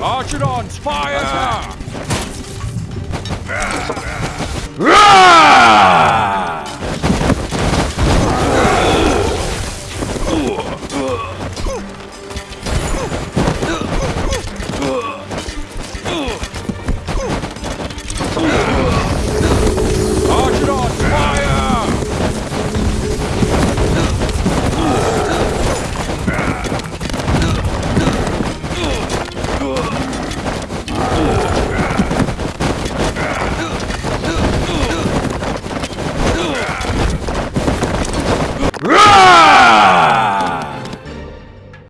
Archidons, fire! Ah! Roar!